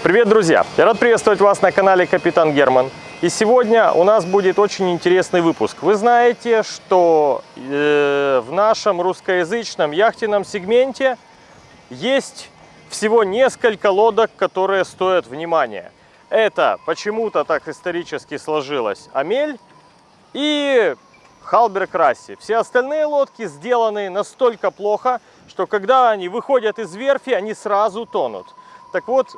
Привет, друзья! Я рад приветствовать вас на канале Капитан Герман. И сегодня у нас будет очень интересный выпуск. Вы знаете, что э, в нашем русскоязычном яхтенном сегменте есть всего несколько лодок, которые стоят внимания. Это почему-то так исторически сложилось Амель и Халберг Расси. Все остальные лодки сделаны настолько плохо, что когда они выходят из верфи, они сразу тонут. Так вот,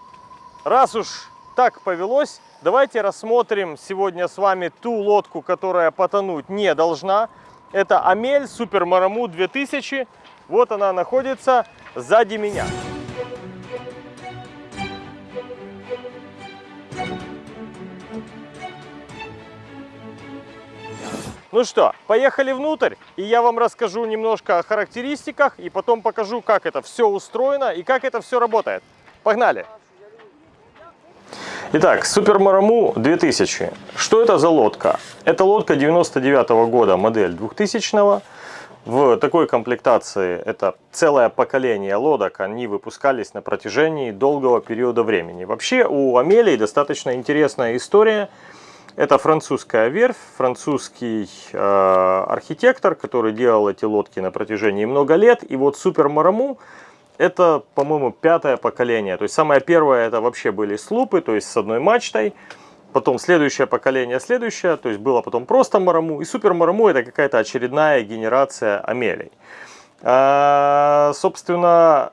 раз уж так повелось, давайте рассмотрим сегодня с вами ту лодку, которая потонуть не должна. Это Амель Супер Мараму 2000. Вот она находится сзади меня. Ну что, поехали внутрь, и я вам расскажу немножко о характеристиках, и потом покажу, как это все устроено и как это все работает. Погнали! Итак, Супер Мараму 2000. Что это за лодка? Это лодка 99 -го года, модель 2000 -го. В такой комплектации это целое поколение лодок, они выпускались на протяжении долгого периода времени. Вообще у Амелии достаточно интересная история – это французская верфь, французский э, архитектор, который делал эти лодки на протяжении много лет. И вот Супер Мараму это, по-моему, пятое поколение. То есть самое первое это вообще были слупы, то есть с одной мачтой. Потом следующее поколение, следующее, то есть было потом просто Мараму. И Супер Мараму это какая-то очередная генерация Амелей. А, собственно,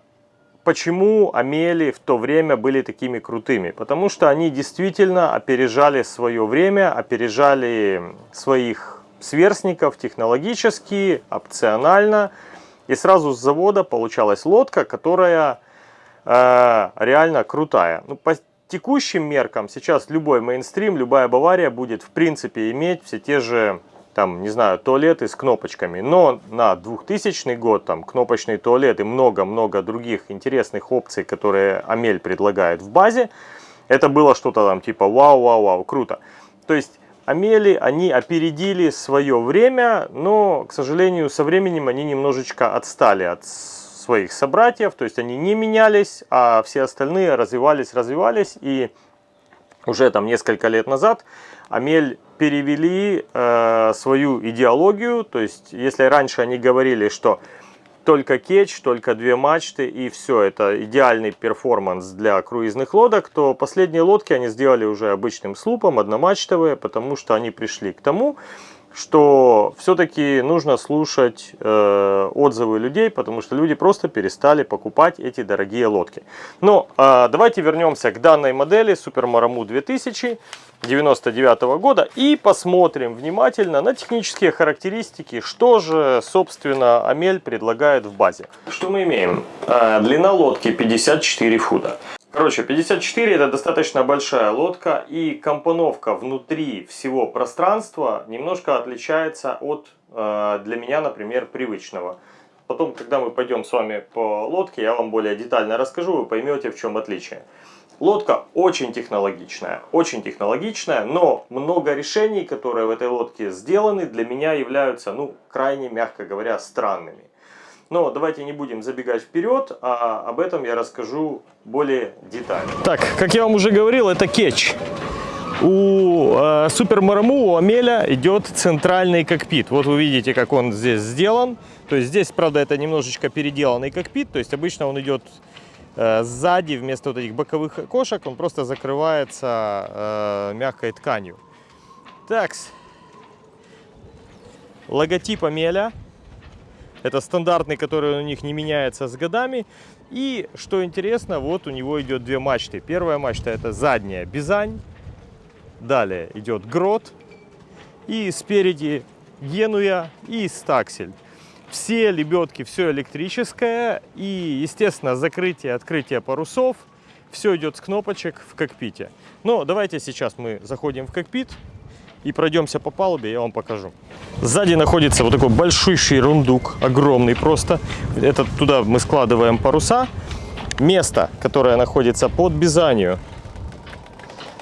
Почему Амели в то время были такими крутыми? Потому что они действительно опережали свое время, опережали своих сверстников технологически, опционально. И сразу с завода получалась лодка, которая э, реально крутая. Ну, по текущим меркам сейчас любой мейнстрим, любая Бавария будет в принципе иметь все те же там, не знаю, туалеты с кнопочками. Но на 2000 год там кнопочный туалет и много-много других интересных опций, которые Амель предлагает в базе, это было что-то там типа вау-вау-вау, круто. То есть Amel и, они опередили свое время, но, к сожалению, со временем они немножечко отстали от своих собратьев, то есть они не менялись, а все остальные развивались, развивались, и уже там несколько лет назад Amel перевели э, свою идеологию, то есть если раньше они говорили, что только кетч, только две мачты и все, это идеальный перформанс для круизных лодок, то последние лодки они сделали уже обычным слупом, одномачтовые, потому что они пришли к тому, что все-таки нужно слушать э, отзывы людей, потому что люди просто перестали покупать эти дорогие лодки. Но э, давайте вернемся к данной модели Super Maramu 2000 99 -го года и посмотрим внимательно на технические характеристики, что же, собственно, Амель предлагает в базе. Что мы имеем? Э, длина лодки 54 фута. Короче, 54 это достаточно большая лодка и компоновка внутри всего пространства немножко отличается от, э, для меня, например, привычного. Потом, когда мы пойдем с вами по лодке, я вам более детально расскажу, вы поймете, в чем отличие. Лодка очень технологичная, очень технологичная, но много решений, которые в этой лодке сделаны, для меня являются, ну, крайне, мягко говоря, странными. Но давайте не будем забегать вперед, а об этом я расскажу более детально. Так, как я вам уже говорил, это кетч. У э, Супер Мараму, у Амеля идет центральный кокпит. Вот вы видите, как он здесь сделан. То есть здесь, правда, это немножечко переделанный кокпит. То есть обычно он идет э, сзади, вместо вот этих боковых окошек, он просто закрывается э, мягкой тканью. Так, логотип Амеля. Это стандартный, который у них не меняется с годами. И, что интересно, вот у него идет две мачты. Первая мачта это задняя Бизань. Далее идет Грот. И спереди Генуя и Стаксель. Все лебедки, все электрическое. И, естественно, закрытие, открытие парусов. Все идет с кнопочек в кокпите. Но давайте сейчас мы заходим в кокпит и пройдемся по палубе, я вам покажу. Сзади находится вот такой большущий рундук, огромный просто. Это туда мы складываем паруса. Место, которое находится под Бизанью,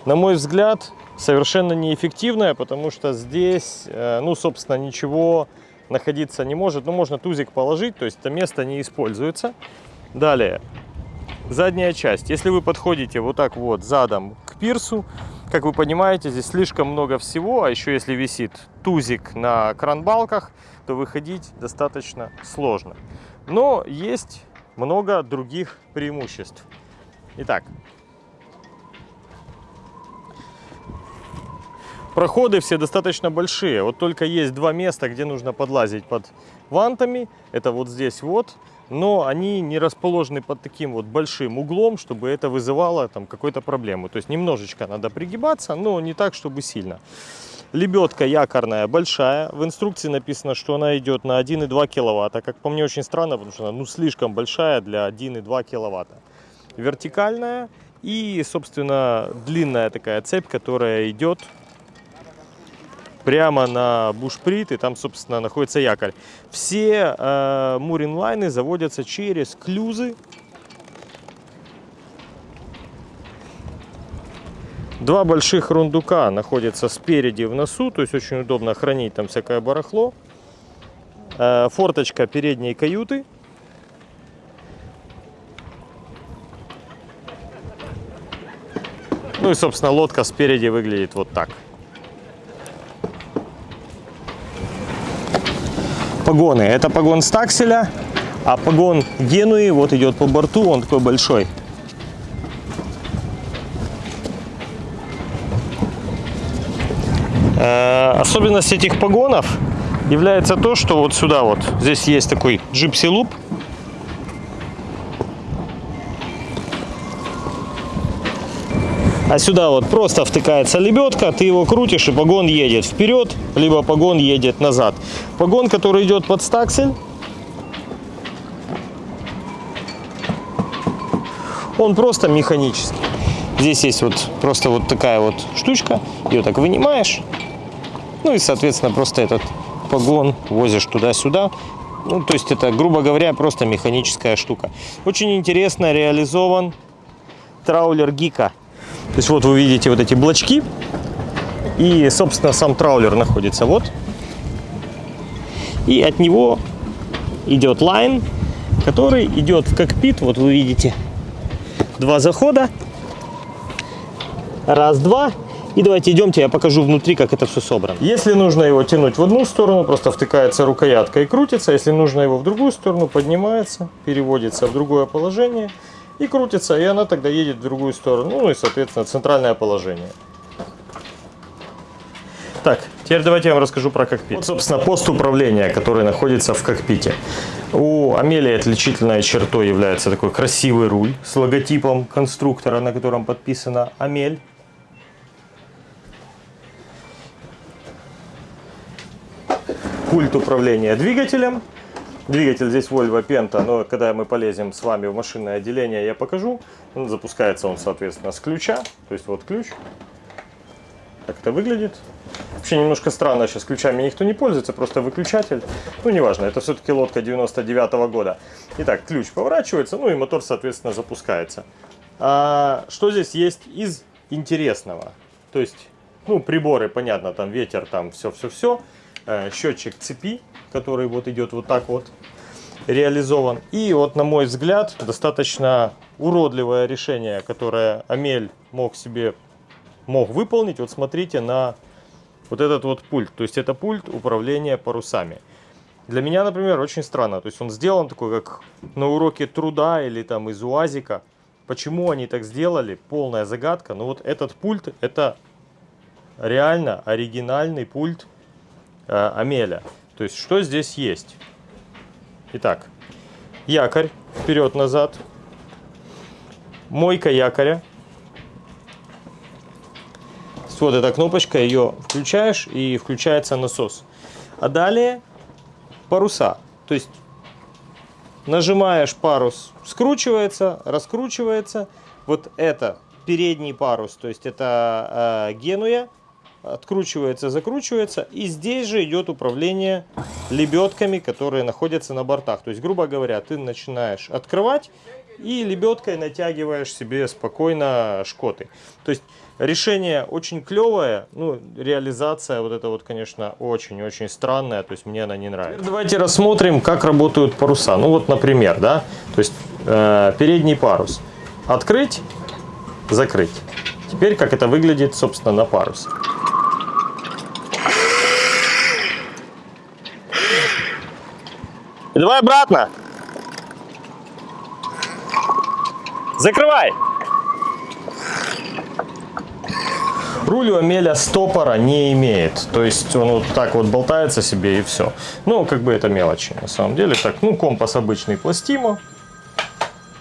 на мой взгляд, совершенно неэффективное, потому что здесь, э, ну, собственно, ничего находиться не может. Ну, можно тузик положить, то есть это место не используется. Далее, задняя часть. Если вы подходите вот так вот задом к пирсу, как вы понимаете, здесь слишком много всего, а еще если висит тузик на кранбалках, то выходить достаточно сложно. Но есть много других преимуществ. Итак, проходы все достаточно большие. Вот только есть два места, где нужно подлазить под вантами. Это вот здесь вот но они не расположены под таким вот большим углом, чтобы это вызывало там какую-то проблему. То есть немножечко надо пригибаться, но не так, чтобы сильно. Лебедка якорная большая. В инструкции написано, что она идет на 1,2 киловатта. Как по мне очень странно, потому что она ну, слишком большая для 1,2 киловатта. Вертикальная и, собственно, длинная такая цепь, которая идет прямо на бушприт, и там, собственно, находится якорь. Все э, муринлайны заводятся через клюзы. Два больших рундука находятся спереди в носу, то есть очень удобно хранить там всякое барахло. Э, форточка передней каюты. Ну и, собственно, лодка спереди выглядит вот так. Погоны. Это погон стакселя, а погон Генуи вот идет по борту, он такой большой. Э, особенность этих погонов является то, что вот сюда вот, здесь есть такой джипси А сюда вот просто втыкается лебедка, ты его крутишь и погон едет вперед, либо погон едет назад. Погон, который идет под стаксель, он просто механический. Здесь есть вот просто вот такая вот штучка, ее так вынимаешь, ну и соответственно просто этот погон возишь туда-сюда. Ну, то есть это, грубо говоря, просто механическая штука. Очень интересно реализован траулер Гика. То есть вот вы видите вот эти блочки. И, собственно, сам траулер находится вот. И от него идет лайн, который идет в кокпит. Вот вы видите два захода. Раз, два. И давайте идемте, я покажу внутри, как это все собрано. Если нужно его тянуть в одну сторону, просто втыкается рукоятка и крутится. Если нужно его в другую сторону, поднимается, переводится в другое положение и крутится, и она тогда едет в другую сторону, ну и, соответственно, центральное положение. Так, теперь давайте я вам расскажу про кокпит. Вот, собственно, пост управления, который находится в кокпите. У Амелии отличительной чертой является такой красивый руль с логотипом конструктора, на котором подписано Амель. Пульт управления двигателем Двигатель здесь Volvo Penta, но когда мы полезем с вами в машинное отделение, я покажу. Запускается он, соответственно, с ключа. То есть вот ключ. Так это выглядит. Вообще немножко странно, сейчас ключами никто не пользуется, просто выключатель. Ну, неважно, это все-таки лодка 99 -го года. Итак, ключ поворачивается, ну и мотор, соответственно, запускается. А, что здесь есть из интересного? То есть, ну, приборы, понятно, там ветер, там все-все-все. Э, счетчик цепи, который вот идет вот так вот реализован. И вот, на мой взгляд, достаточно уродливое решение, которое Амель мог себе мог выполнить. Вот смотрите на вот этот вот пульт. То есть это пульт управления парусами. Для меня, например, очень странно. То есть он сделан такой, как на уроке труда или там из УАЗика. Почему они так сделали, полная загадка. Но вот этот пульт, это реально оригинальный пульт э, Амеля. То есть, что здесь есть? Итак, якорь вперед-назад, мойка якоря. Вот эта кнопочка, ее включаешь и включается насос. А далее паруса. То есть нажимаешь парус, скручивается, раскручивается. Вот это передний парус, то есть это э, генуя откручивается, закручивается. И здесь же идет управление лебедками, которые находятся на бортах. То есть, грубо говоря, ты начинаешь открывать и лебедкой натягиваешь себе спокойно шкоты. То есть решение очень клевое, ну реализация вот это вот, конечно, очень-очень странная, то есть мне она не нравится. Теперь давайте рассмотрим, как работают паруса. Ну вот, например, да, то есть э, передний парус. открыть, закрыть. Теперь как это выглядит, собственно, на парусе. И давай обратно. Закрывай. Руль у Амеля стопора не имеет. То есть он вот так вот болтается себе и все. Ну, как бы это мелочи на самом деле. Так, ну, компас обычный пластимо.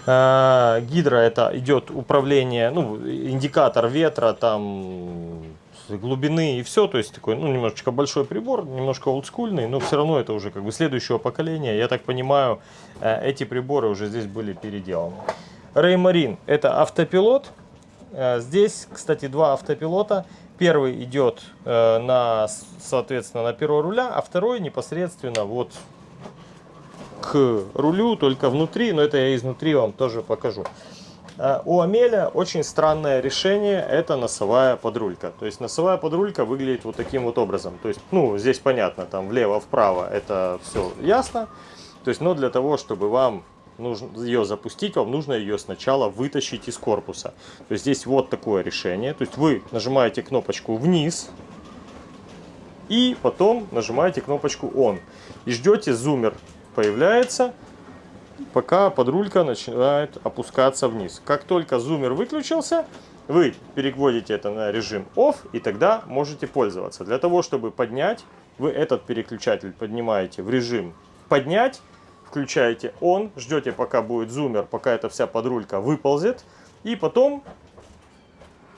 А, гидро это идет управление, ну, индикатор ветра, там глубины и все, то есть такой, ну, немножечко большой прибор, немножко олдскульный, но все равно это уже как бы следующего поколения. Я так понимаю, э, эти приборы уже здесь были переделаны. Реймарин это автопилот. Э, здесь, кстати, два автопилота. Первый идет э, на, соответственно, на перо руля, а второй непосредственно вот к рулю, только внутри, но это я изнутри вам тоже покажу. Э, у Амеля очень странное решение, это носовая подрулька. То есть носовая подрулька выглядит вот таким вот образом. То есть, ну, здесь понятно, там влево-вправо это все ясно. То есть, но для того, чтобы вам ее запустить, вам нужно ее сначала вытащить из корпуса. То есть здесь вот такое решение. То есть вы нажимаете кнопочку вниз и потом нажимаете кнопочку on. И ждете зумер появляется, пока подрулька начинает опускаться вниз. Как только зумер выключился, вы переводите это на режим off и тогда можете пользоваться. Для того, чтобы поднять, вы этот переключатель поднимаете в режим поднять включаете он, ждете пока будет зумер, пока эта вся подрулька выползет, и потом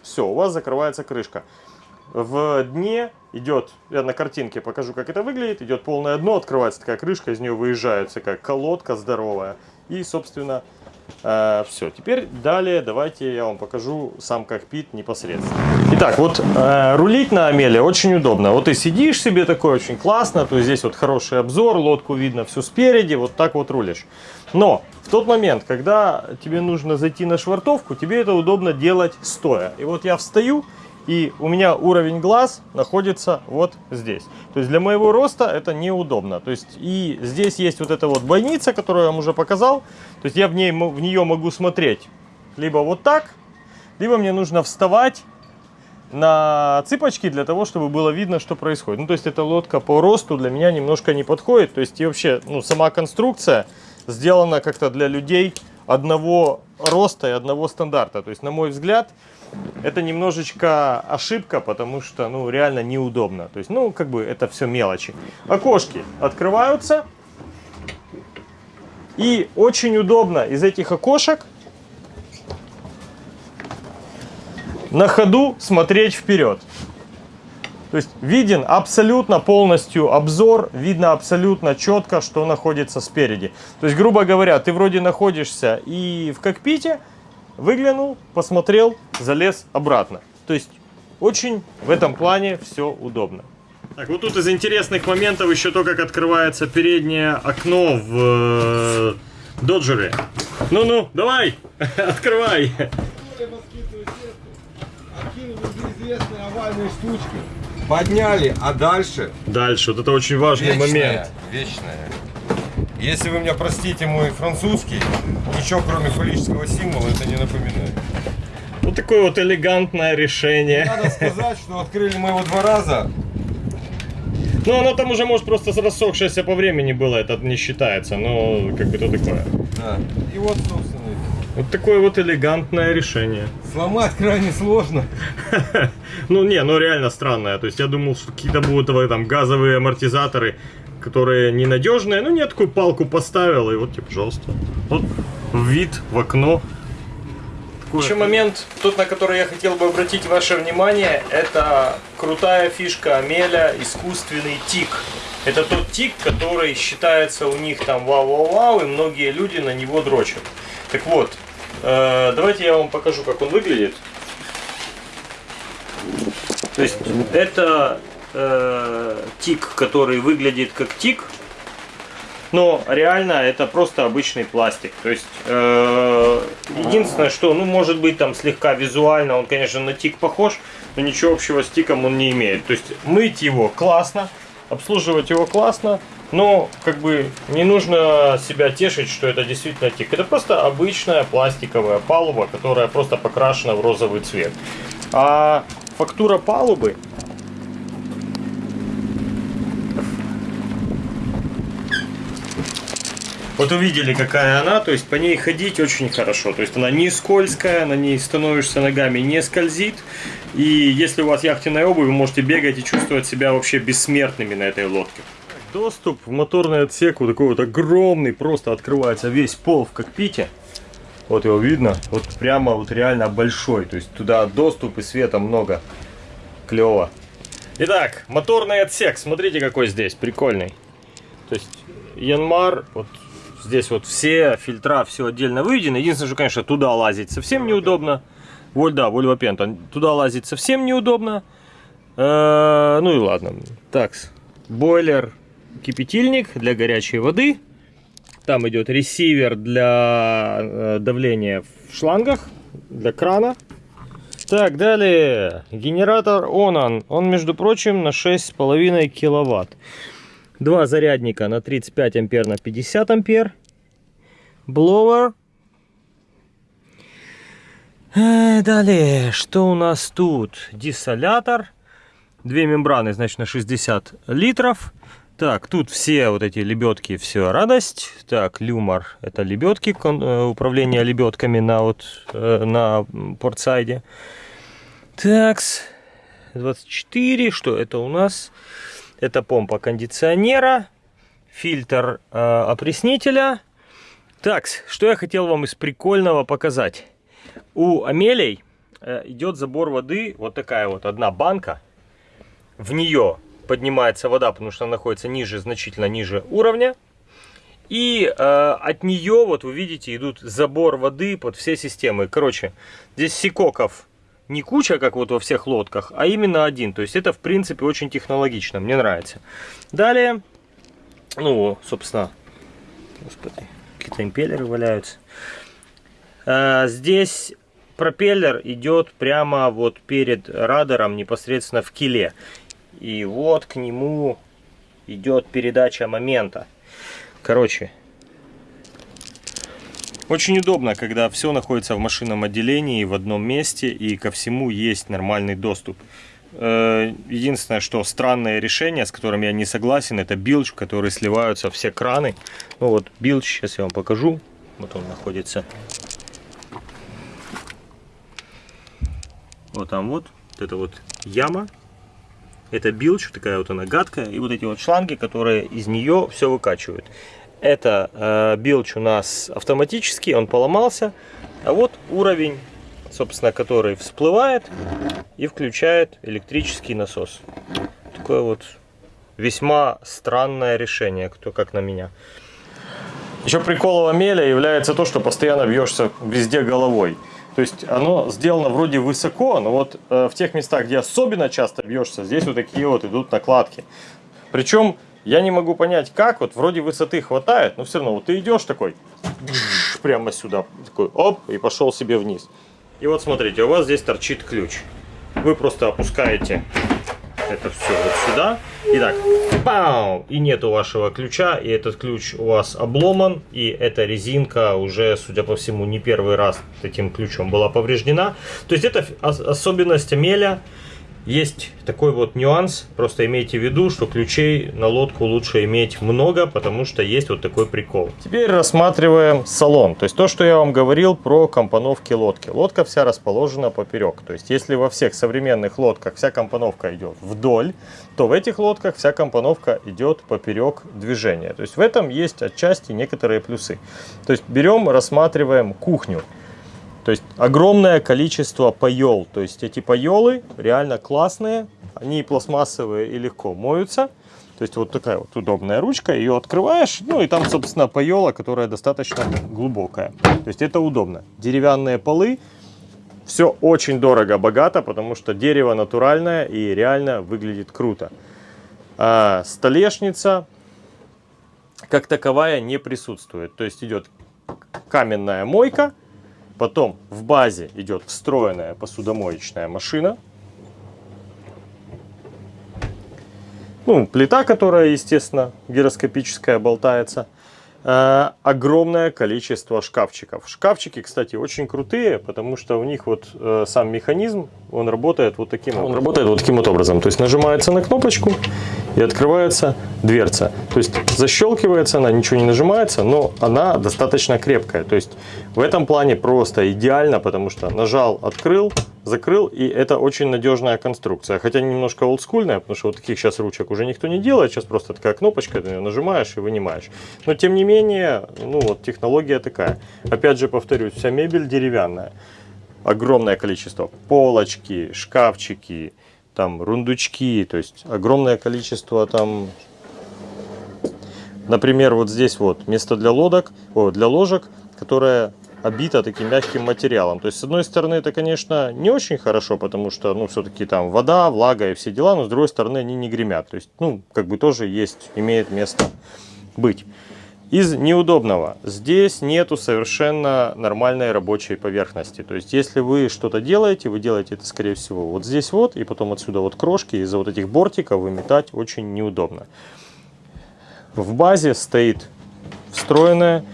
все, у вас закрывается крышка. В дне идет, я на картинке покажу, как это выглядит, идет полное дно, открывается такая крышка, из нее выезжает такая колодка здоровая, и, собственно, Э, все, теперь далее давайте я вам покажу сам кокпит непосредственно. Итак, вот э, рулить на Амеле очень удобно. Вот ты сидишь себе такой очень классно, то есть здесь вот хороший обзор, лодку видно всю спереди, вот так вот рулишь. Но в тот момент, когда тебе нужно зайти на швартовку, тебе это удобно делать стоя. И вот я встаю, и у меня уровень глаз находится вот здесь. То есть для моего роста это неудобно. То есть и здесь есть вот эта вот бойница, которую я вам уже показал. То есть я в, ней, в нее могу смотреть либо вот так, либо мне нужно вставать на цыпочки для того, чтобы было видно, что происходит. Ну, то есть эта лодка по росту для меня немножко не подходит. То есть и вообще, ну, сама конструкция сделана как-то для людей одного роста и одного стандарта. То есть, на мой взгляд, это немножечко ошибка, потому что, ну, реально неудобно. То есть, ну, как бы это все мелочи. Окошки открываются. И очень удобно из этих окошек на ходу смотреть вперед. То есть виден абсолютно полностью обзор, видно абсолютно четко, что находится спереди. То есть, грубо говоря, ты вроде находишься и в кокпите, выглянул, посмотрел, залез обратно. То есть очень в этом плане все удобно. Так, вот тут из интересных моментов еще то, как открывается переднее окно в э, Доджере. Ну-ну, давай, открывай. Подняли, а дальше? Дальше, вот это очень важный вечная, момент. Вечная. Если вы меня простите, мой французский, ничего кроме фаллического символа это не напоминает. Вот такое вот элегантное решение. Надо сказать, что открыли мы его два раза. Ну, оно там уже, может, просто рассохшееся по времени было, это не считается, но как бы то такое. Да. И вот, собственно, вот такое вот элегантное решение. Сломать крайне сложно. Ну не, ну реально странное. То есть я думал, что какие-то будут там газовые амортизаторы которые ненадежные. Ну, нет, такую палку поставил, и вот тебе, пожалуйста. Вот вид в окно. Такой. Еще момент, тот, на который я хотел бы обратить ваше внимание, это крутая фишка Амеля, искусственный тик. Это тот тик, который считается у них там вау-вау-вау, и многие люди на него дрочат. Так вот, э, давайте я вам покажу, как он выглядит. То есть это э, тик, который выглядит как тик, но реально это просто обычный пластик. То есть э, единственное, что, ну, может быть, там слегка визуально он, конечно, на тик похож, но ничего общего с тиком он не имеет. То есть мыть его классно, обслуживать его классно, Но как бы не нужно себя тешить, что это действительно тик. Это просто обычная пластиковая палуба, которая просто покрашена в розовый цвет. А фактура палубы Вот увидели, какая она, то есть по ней ходить очень хорошо. То есть она не скользкая, на ней становишься ногами, не скользит. И если у вас яхтенная обувь, вы можете бегать и чувствовать себя вообще бессмертными на этой лодке. Доступ в моторный отсек вот такой вот огромный, просто открывается весь пол в кокпите. Вот его видно, вот прямо вот реально большой, то есть туда доступ и света много. Клево. Итак, моторный отсек, смотрите какой здесь, прикольный. То есть Янмар, вот здесь вот все фильтра, все отдельно выведено. Единственное, что, конечно, туда лазить совсем неудобно. Воль, да, Volvo Penta. Туда лазить совсем неудобно. Э, ну и ладно. Так, бойлер кипятильник для горячей воды. Там идет ресивер для э, давления в шлангах, для крана. Так, далее. Генератор Onan. Он, между прочим, на 6,5 киловатт. Два зарядника на 35 ампер на 50 ампер. Бловер. Э, далее, что у нас тут? Диссолятор. Две мембраны, значит, на 60 литров. Так, тут все вот эти лебедки, все радость. Так, люмор, это лебедки, э, управление лебедками на вот э, на портсайде. Такс, 24, что это у нас? Это помпа кондиционера, фильтр э, опреснителя. Так, что я хотел вам из прикольного показать. У Амелей э, идет забор воды, вот такая вот одна банка. В нее поднимается вода, потому что она находится ниже, значительно ниже уровня. И э, от нее, вот вы видите, идут забор воды под все системы. Короче, здесь сикоков не куча, как вот во всех лодках, а именно один. То есть это, в принципе, очень технологично. Мне нравится. Далее, ну, собственно, господи, какие-то импеллеры валяются. А, здесь пропеллер идет прямо вот перед радаром, непосредственно в киле. И вот к нему идет передача момента. Короче, очень удобно, когда все находится в машинном отделении в одном месте и ко всему есть нормальный доступ. Э, единственное, что странное решение, с которым я не согласен, это билч, в который сливаются все краны. Ну вот билч, сейчас я вам покажу. Вот он находится. Вот там вот, вот это вот яма это билч, такая вот она гадкая, и вот эти вот шланги, которые из нее все выкачивают. Это э, билч у нас автоматический, он поломался, а вот уровень, собственно, который всплывает и включает электрический насос. Такое вот весьма странное решение, кто как на меня. Еще приколом Амеля является то, что постоянно бьешься везде головой. То есть оно сделано вроде высоко, но вот э, в тех местах, где особенно часто бьешься, здесь вот такие вот идут накладки. Причем я не могу понять, как, вот вроде высоты хватает, но все равно вот ты идешь такой, прямо сюда, такой оп, и пошел себе вниз. И вот смотрите, у вас здесь торчит ключ. Вы просто опускаете это все вот сюда. И так, пау, и нету вашего ключа, и этот ключ у вас обломан, и эта резинка уже, судя по всему, не первый раз этим ключом была повреждена. То есть это особенность меля есть такой вот нюанс, просто имейте в виду, что ключей на лодку лучше иметь много, потому что есть вот такой прикол. Теперь рассматриваем салон, то есть то, что я вам говорил про компоновки лодки. Лодка вся расположена поперек, то есть если во всех современных лодках вся компоновка идет вдоль, то в этих лодках вся компоновка идет поперек движения. То есть в этом есть отчасти некоторые плюсы. То есть берем, рассматриваем кухню. То есть огромное количество паел. То есть эти паелы реально классные. Они пластмассовые и легко моются. То есть вот такая вот удобная ручка. Ее открываешь. Ну и там, собственно, паела, которая достаточно глубокая. То есть это удобно. Деревянные полы. Все очень дорого, богато, потому что дерево натуральное и реально выглядит круто. А столешница как таковая не присутствует. То есть идет каменная мойка Потом в базе идет встроенная посудомоечная машина. Ну, плита, которая, естественно, гироскопическая, болтается. Э, огромное количество шкафчиков. Шкафчики, кстати, очень крутые, потому что у них вот э, сам механизм, он работает вот таким он работает вот таким вот образом. То есть нажимается на кнопочку и открывается дверца. То есть защелкивается она, ничего не нажимается, но она достаточно крепкая. То есть в этом плане просто идеально, потому что нажал, открыл, закрыл, и это очень надежная конструкция. Хотя немножко олдскульная, потому что вот таких сейчас ручек уже никто не делает, сейчас просто такая кнопочка, ты ее нажимаешь и вынимаешь. Но тем не менее, ну вот технология такая. Опять же повторюсь, вся мебель деревянная. Огромное количество полочки, шкафчики, там рундучки, то есть огромное количество там Например, вот здесь вот место для лодок, о, для ложек, которое обита таким мягким материалом. То есть, с одной стороны, это, конечно, не очень хорошо, потому что, ну, все-таки там вода, влага и все дела, но с другой стороны, они не гремят. То есть, ну, как бы тоже есть, имеет место быть. Из неудобного. Здесь нету совершенно нормальной рабочей поверхности. То есть, если вы что-то делаете, вы делаете это, скорее всего, вот здесь вот, и потом отсюда вот крошки, из-за вот этих бортиков выметать очень неудобно. В базе стоит встроенная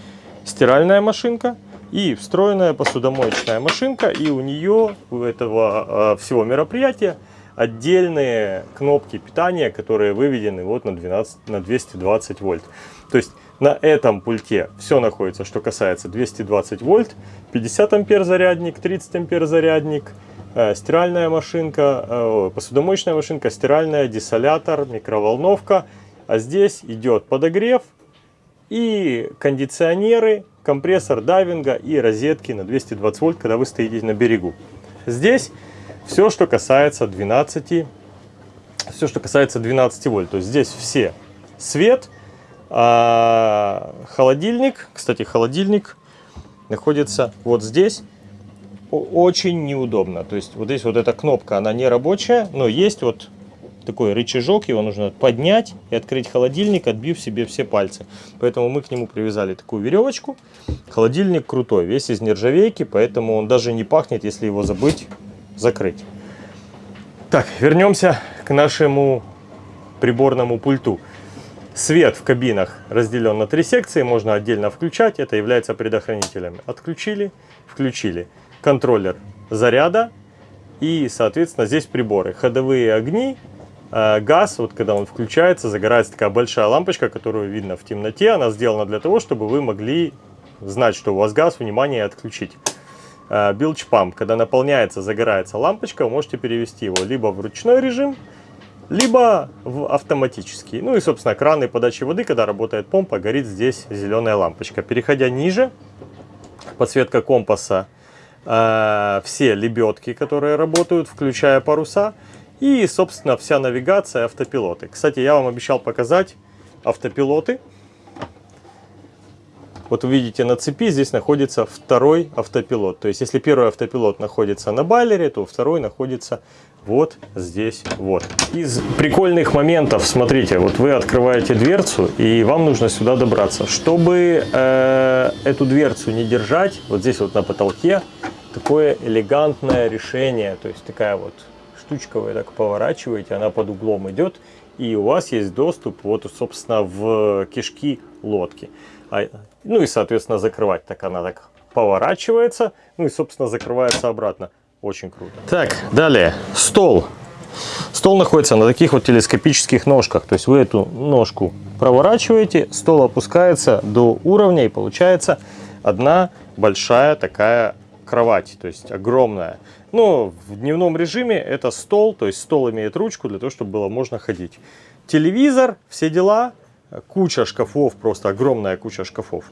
стиральная машинка и встроенная посудомоечная машинка. И у нее, у этого а, всего мероприятия, отдельные кнопки питания, которые выведены вот на, 12, на 220 вольт. То есть на этом пульте все находится, что касается 220 вольт, 50 ампер зарядник, 30 ампер зарядник, э, стиральная машинка, э, посудомоечная машинка, стиральная, десолятор, микроволновка. А здесь идет подогрев и кондиционеры, компрессор дайвинга и розетки на 220 вольт, когда вы стоите на берегу. Здесь все, что касается 12, все, что касается 12 вольт. То есть здесь все свет, а холодильник, кстати, холодильник находится вот здесь. Очень неудобно. То есть вот здесь вот эта кнопка, она не рабочая, но есть вот такой рычажок, его нужно поднять и открыть холодильник, отбив себе все пальцы. Поэтому мы к нему привязали такую веревочку. Холодильник крутой, весь из нержавейки, поэтому он даже не пахнет, если его забыть закрыть. Так, вернемся к нашему приборному пульту. Свет в кабинах разделен на три секции, можно отдельно включать, это является предохранителями. Отключили, включили. Контроллер заряда и, соответственно, здесь приборы. Ходовые огни, газ, вот когда он включается, загорается такая большая лампочка, которую видно в темноте. Она сделана для того, чтобы вы могли знать, что у вас газ, внимание, отключить. Билч э, памп, когда наполняется, загорается лампочка, вы можете перевести его либо в ручной режим, либо в автоматический. Ну и, собственно, краны подачи воды, когда работает помпа, горит здесь зеленая лампочка. Переходя ниже, подсветка компаса, э, все лебедки, которые работают, включая паруса – и, собственно, вся навигация, автопилоты. Кстати, я вам обещал показать автопилоты. Вот вы видите на цепи здесь находится второй автопилот. То есть, если первый автопилот находится на байлере, то второй находится вот здесь вот. Из прикольных моментов, смотрите, вот вы открываете дверцу, и вам нужно сюда добраться. Чтобы э, эту дверцу не держать, вот здесь вот на потолке, такое элегантное решение, то есть такая вот штучка вы так поворачиваете, она под углом идет, и у вас есть доступ вот, собственно, в кишки лодки. А, ну и, соответственно, закрывать так она так поворачивается, ну и, собственно, закрывается обратно. Очень круто. Так, далее. Стол. Стол находится на таких вот телескопических ножках. То есть вы эту ножку проворачиваете, стол опускается до уровня и получается одна большая такая кровать, то есть огромная. Но в дневном режиме это стол, то есть стол имеет ручку для того, чтобы было можно ходить. Телевизор, все дела, куча шкафов, просто огромная куча шкафов.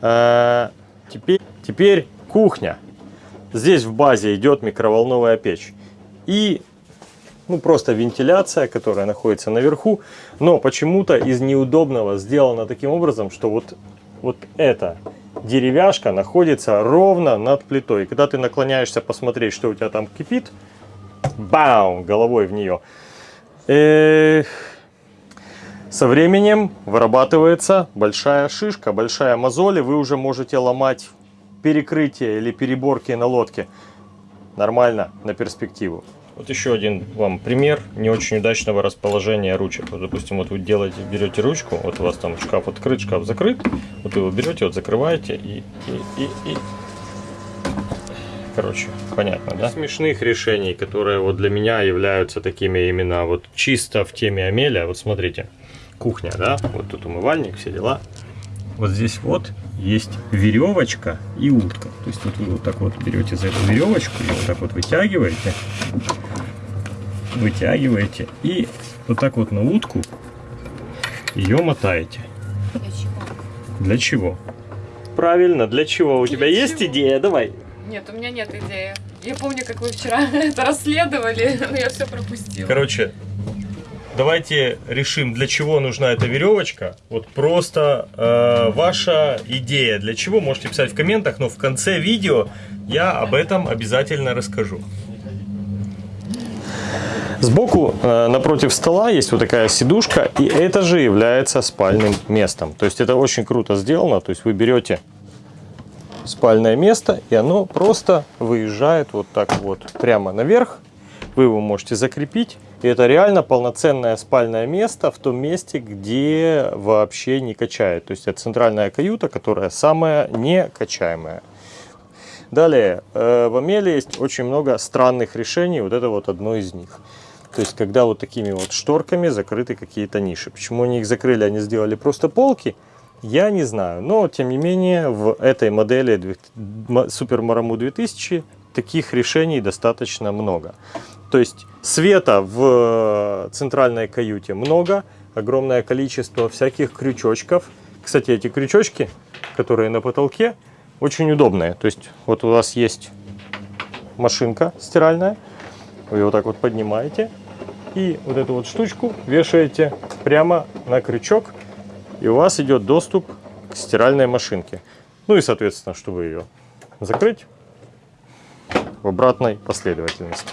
А, теперь, теперь кухня. Здесь в базе идет микроволновая печь. И ну, просто вентиляция, которая находится наверху. Но почему-то из неудобного сделано таким образом, что вот, вот это деревяшка находится ровно над плитой. И когда ты наклоняешься посмотреть, что у тебя там кипит, бам, головой в нее. И со временем вырабатывается большая шишка, большая мозоль, и вы уже можете ломать перекрытие или переборки на лодке. Нормально, на перспективу. Вот еще один вам пример не очень удачного расположения ручек. Вот, допустим, вот вы делаете, берете ручку, вот у вас там шкаф открыт, шкаф закрыт, вот вы его берете, вот закрываете и, и, и, и короче, понятно, да? Смешных решений, которые вот для меня являются такими именно вот чисто в теме Амеля. Вот смотрите, кухня, да, вот тут умывальник, все дела. Вот здесь вот есть веревочка и утка. То есть вот вы вот так вот берете за эту веревочку и вот так вот вытягиваете, вытягиваете и вот так вот на утку ее мотаете. Для чего? Для чего? Правильно, для чего? У тебя Для есть чего? идея? Давай. Нет, у меня нет идеи. Я помню, как вы вчера это расследовали, но я все пропустила. Короче, давайте решим, для чего нужна эта веревочка. Вот просто э, ваша идея, для чего, можете писать в комментах, но в конце видео я об этом обязательно расскажу. Сбоку э, напротив стола есть вот такая сидушка, и это же является спальным местом. То есть это очень круто сделано. То есть вы берете спальное место, и оно просто выезжает вот так вот прямо наверх. Вы его можете закрепить. И это реально полноценное спальное место в том месте, где вообще не качает. То есть это центральная каюта, которая самая некачаемая. Далее, э, в Амеле есть очень много странных решений, вот это вот одно из них. То есть, когда вот такими вот шторками закрыты какие-то ниши. Почему они их закрыли, они сделали просто полки, я не знаю. Но, тем не менее, в этой модели Super Maramu 2000 таких решений достаточно много. То есть, света в центральной каюте много, огромное количество всяких крючочков. Кстати, эти крючочки, которые на потолке, очень удобные. То есть, вот у вас есть машинка стиральная, вы ее вот так вот поднимаете и вот эту вот штучку вешаете прямо на крючок, и у вас идет доступ к стиральной машинке. Ну и, соответственно, чтобы ее закрыть в обратной последовательности.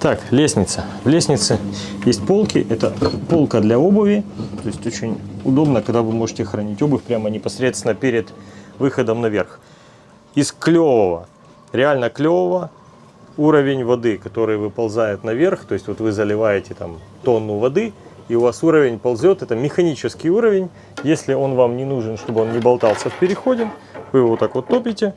Так, лестница. В лестнице есть полки. Это полка для обуви. То есть очень удобно, когда вы можете хранить обувь прямо непосредственно перед выходом наверх. Из клевого, реально клевого, уровень воды, который выползает наверх. То есть вот вы заливаете там тонну воды, и у вас уровень ползет. Это механический уровень. Если он вам не нужен, чтобы он не болтался в переходе, вы его вот так вот топите.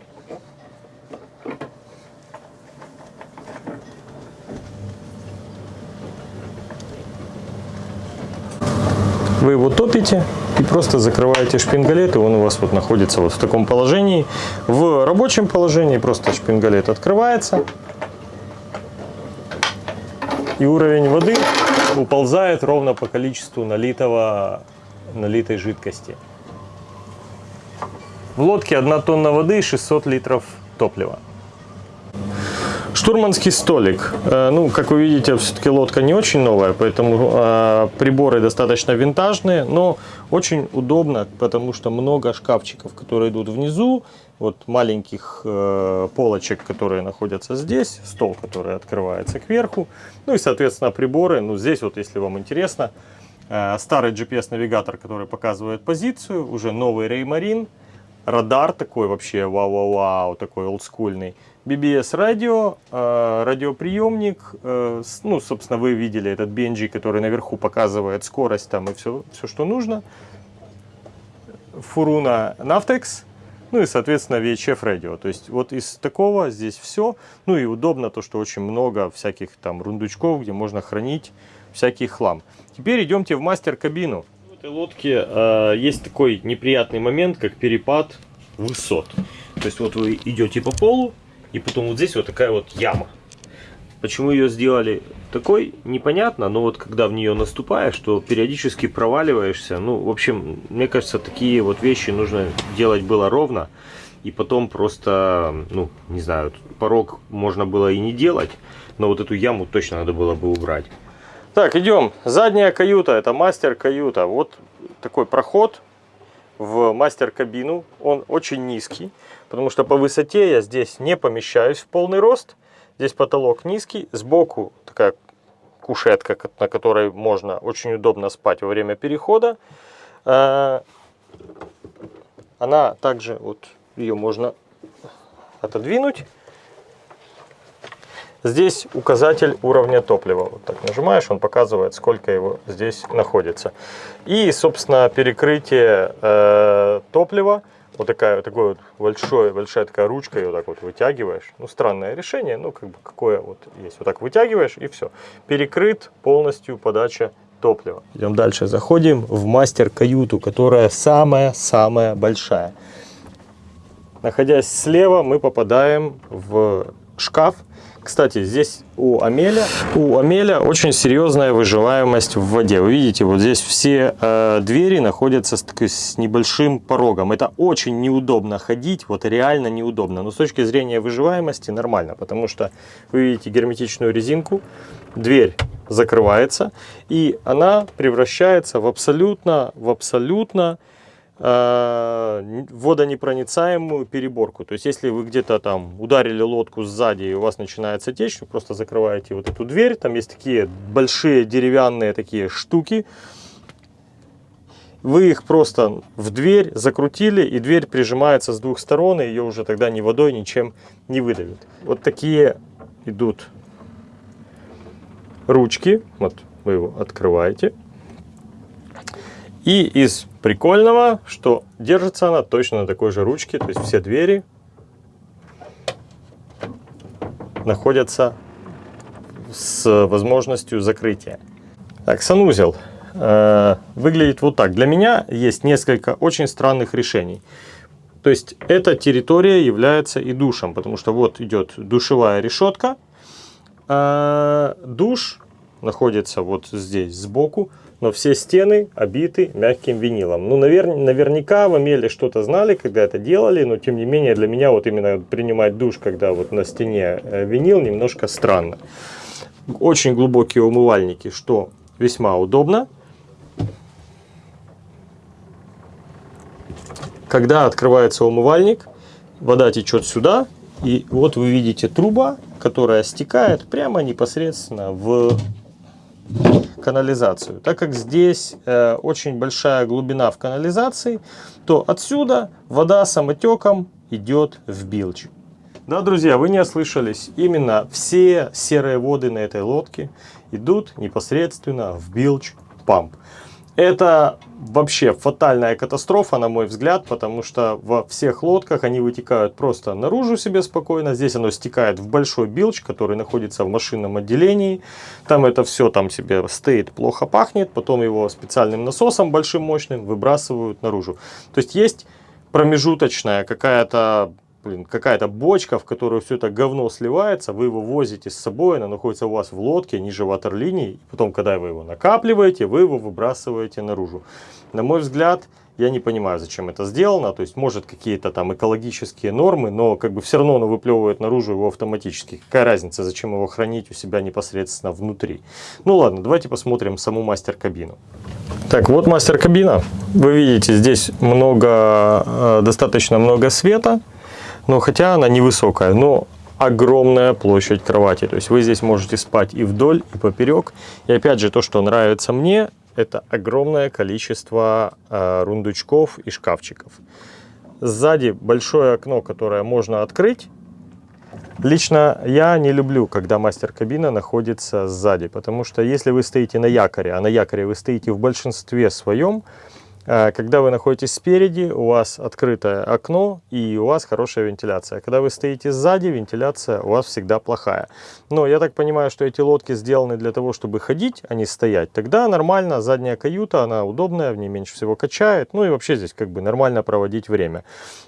Вы его топите и просто закрываете шпингалет, и он у вас вот находится вот в таком положении. В рабочем положении просто шпингалет открывается, и уровень воды уползает ровно по количеству налитого, налитой жидкости. В лодке 1 тонна воды и 600 литров топлива. Штурманский столик. Э, Ну, как вы видите, все-таки лодка не очень новая, поэтому э, приборы достаточно винтажные, но очень удобно, потому что много шкафчиков, которые идут внизу, вот маленьких э, полочек, которые находятся здесь, стол, который открывается кверху, ну и, соответственно, приборы. Ну, здесь вот, если вам интересно, старый GPS-навигатор, который показывает позицию, уже новый Raymarine, радар такой вообще вау-вау-вау, такой олдскульный. BBS радио, э, радиоприемник, э, ну, собственно, вы видели этот BNG, который наверху показывает скорость там и все, все что нужно. Фуруна Navtex, ну и, соответственно, VHF радио. То есть вот из такого здесь все. Ну и удобно то, что очень много всяких там рундучков, где можно хранить всякий хлам. Теперь идемте в мастер-кабину. В этой лодке э, есть такой неприятный момент, как перепад высот. То есть вот вы идете по полу, и потом вот здесь вот такая вот яма. Почему ее сделали такой, непонятно, но вот когда в нее наступаешь, то периодически проваливаешься. Ну, в общем, мне кажется, такие вот вещи нужно делать было ровно. И потом просто, ну, не знаю, порог можно было и не делать, но вот эту яму точно надо было бы убрать. Так, идем. Задняя каюта, это мастер-каюта. Вот такой проход в мастер-кабину. Он очень низкий, потому что по высоте я здесь не помещаюсь в полный рост. Здесь потолок низкий, сбоку такая кушетка, на которой можно очень удобно спать во время перехода. Э, Она также, вот ее можно отодвинуть. Здесь указатель уровня топлива. Вот так нажимаешь, он показывает, сколько его здесь находится. И, собственно, перекрытие э, топлива. Вот такая такой вот большой, большая такая ручка, ее вот так вот вытягиваешь. Ну, странное решение, ну, как бы какое вот есть. Вот так вытягиваешь и все. Перекрыт полностью подача топлива. Идем дальше. Заходим в мастер-каюту, которая самая-самая большая. Находясь слева, мы попадаем в шкаф. Кстати, здесь у Амеля, у Амеля очень серьезная выживаемость в воде. Вы видите, вот здесь все э, двери находятся с, с небольшим порогом. Это очень неудобно ходить, вот реально неудобно. Но с точки зрения выживаемости нормально, потому что вы видите герметичную резинку, дверь закрывается, и она превращается в абсолютно, в абсолютно водонепроницаемую переборку. То есть, если вы где-то там ударили лодку сзади и у вас начинается течь, вы просто закрываете вот эту дверь. Там есть такие большие деревянные такие штуки. Вы их просто в дверь закрутили, и дверь прижимается с двух сторон, и ее уже тогда ни водой, ничем не выдавит. Вот такие идут ручки. Вот вы его открываете. И из прикольного, что держится она точно на такой же ручке. То есть все двери находятся с возможностью закрытия. Так, санузел э, выглядит вот так. Для меня есть несколько очень странных решений. То есть эта территория является и душем, потому что вот идет душевая решетка, а душ находится вот здесь сбоку, но все стены обиты мягким винилом. Ну, навер наверняка в Амеле что-то знали, когда это делали, но тем не менее для меня вот именно принимать душ, когда вот на стене э, винил, немножко странно. Очень глубокие умывальники, что весьма удобно. Когда открывается умывальник, вода течет сюда, и вот вы видите труба, которая стекает прямо непосредственно в канализацию. Так как здесь э, очень большая глубина в канализации, то отсюда вода самотеком идет в билч. Да, друзья, вы не ослышались. Именно все серые воды на этой лодке идут непосредственно в билч памп. Это вообще фатальная катастрофа, на мой взгляд, потому что во всех лодках они вытекают просто наружу себе спокойно. Здесь оно стекает в большой билч, который находится в машинном отделении. Там это все там себе стоит, плохо пахнет. Потом его специальным насосом большим мощным выбрасывают наружу. То есть есть промежуточная какая-то блин, какая-то бочка, в которую все это говно сливается, вы его возите с собой, она находится у вас в лодке ниже ватерлинии, и потом, когда вы его накапливаете, вы его выбрасываете наружу. На мой взгляд, я не понимаю, зачем это сделано, то есть, может, какие-то там экологические нормы, но как бы все равно оно выплевывает наружу его автоматически. Какая разница, зачем его хранить у себя непосредственно внутри? Ну ладно, давайте посмотрим саму мастер-кабину. Так, вот мастер-кабина. Вы видите, здесь много, э, достаточно много света но хотя она невысокая, но огромная площадь кровати. То есть вы здесь можете спать и вдоль, и поперек. И опять же, то, что нравится мне, это огромное количество э, рундучков и шкафчиков. Сзади большое окно, которое можно открыть. Лично я не люблю, когда мастер-кабина находится сзади, потому что если вы стоите на якоре, а на якоре вы стоите в большинстве своем, когда вы находитесь спереди, у вас открытое окно и у вас хорошая вентиляция. Когда вы стоите сзади, вентиляция у вас всегда плохая. Но я так понимаю, что эти лодки сделаны для того, чтобы ходить, а не стоять. Тогда нормально, задняя каюта, она удобная, в ней меньше всего качает. Ну и вообще здесь как бы нормально проводить время.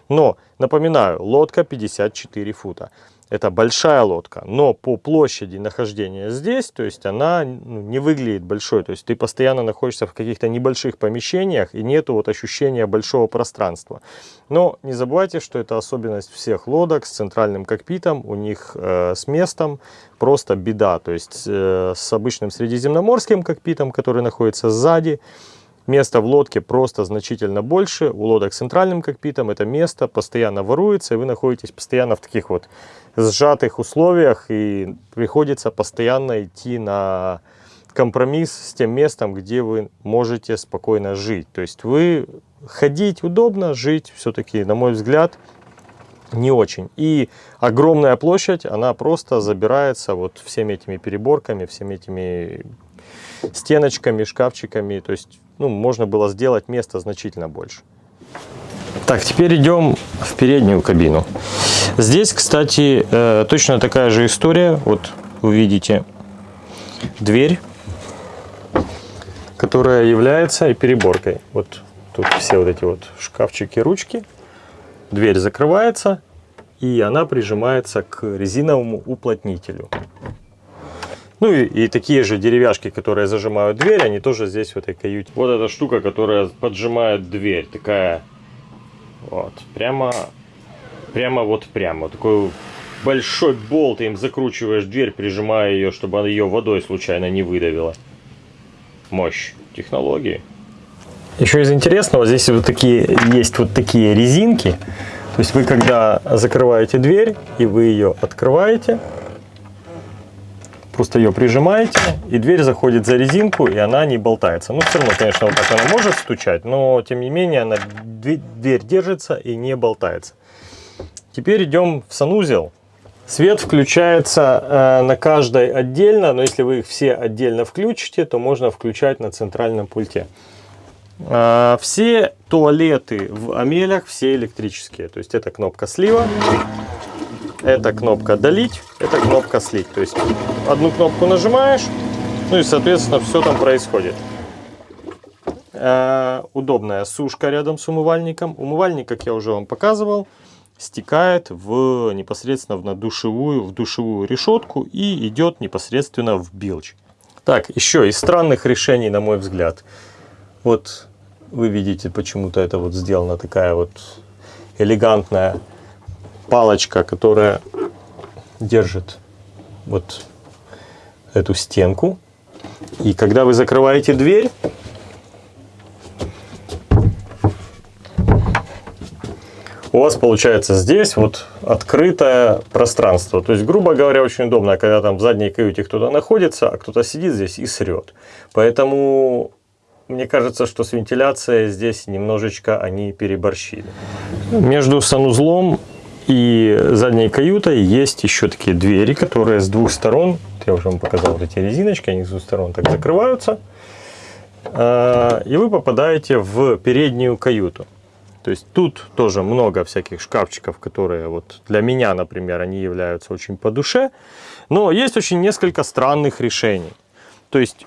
Но, напоминаю, лодка 54 фута. Это большая лодка, но по площади нахождения здесь, то есть она ну, не выглядит большой. То есть ты постоянно находишься в каких-то небольших помещениях и нету вот ощущения большого пространства. Но не забывайте, что это особенность всех лодок с центральным кокпитом. У них э, с местом просто беда. То есть э, с обычным средиземноморским кокпитом, который находится сзади, Место в лодке просто значительно больше. У лодок с центральным кокпитом это место постоянно воруется, и вы находитесь постоянно в таких вот сжатых условиях, и приходится постоянно идти на компромисс с тем местом, где вы можете спокойно жить. То есть вы ходить удобно, жить все-таки, на мой взгляд, не очень. И огромная площадь, она просто забирается вот всеми этими переборками, всеми этими стеночками, шкафчиками. То есть, ну, можно было сделать место значительно больше. Так, теперь идем в переднюю кабину. Здесь, кстати, э, точно такая же история. Вот вы видите дверь, которая является и переборкой. Вот тут все вот эти вот шкафчики, ручки. Дверь закрывается, и она прижимается к резиновому уплотнителю. Ну и, и такие же деревяшки, которые зажимают дверь, они тоже здесь в этой каюте. Вот эта штука, которая поджимает дверь, такая вот, прямо, прямо вот прямо. Такой большой болт, им закручиваешь дверь, прижимая ее, чтобы она ее водой случайно не выдавила. Мощь технологии. Еще из интересного, здесь вот такие есть вот такие резинки. То есть вы когда закрываете дверь и вы ее открываете, просто ее прижимаете, и дверь заходит за резинку, и она не болтается. Ну, все равно, конечно, вот так она может стучать, но тем не менее она, дверь держится и не болтается. Теперь идем в санузел. Свет включается э, на каждой отдельно, но если вы их все отдельно включите, то можно включать на центральном пульте. Э, все туалеты в Амелях, все электрические. То есть это кнопка слива, это кнопка долить, это кнопка слить. То есть одну кнопку нажимаешь, ну и соответственно все там происходит. Э, удобная сушка рядом с умывальником. Умывальник, как я уже вам показывал, стекает в, непосредственно в, на душевую, в душевую решетку и идет непосредственно в билч. Так, еще из странных решений, на мой взгляд. Вот вы видите, почему-то это вот сделана такая вот элегантная палочка, которая держит вот эту стенку. И когда вы закрываете дверь, у вас получается здесь вот открытое пространство. То есть, грубо говоря, очень удобно, когда там в задней каюте кто-то находится, а кто-то сидит здесь и срет. Поэтому мне кажется, что с вентиляцией здесь немножечко они переборщили. Между санузлом и задней каютой есть еще такие двери, которые с двух сторон, я уже вам показал вот эти резиночки, они с двух сторон так закрываются. А, и вы попадаете в переднюю каюту. То есть тут тоже много всяких шкафчиков, которые вот для меня, например, они являются очень по душе. Но есть очень несколько странных решений. То есть,